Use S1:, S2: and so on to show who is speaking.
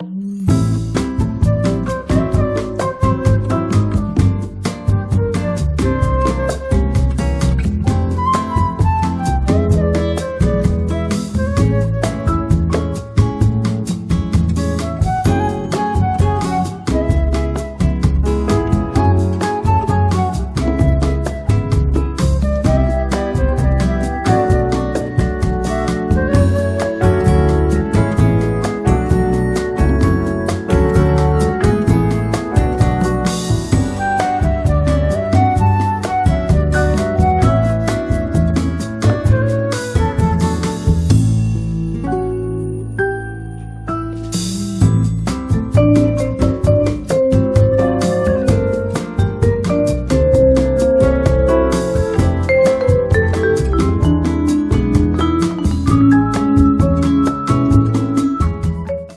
S1: Mm.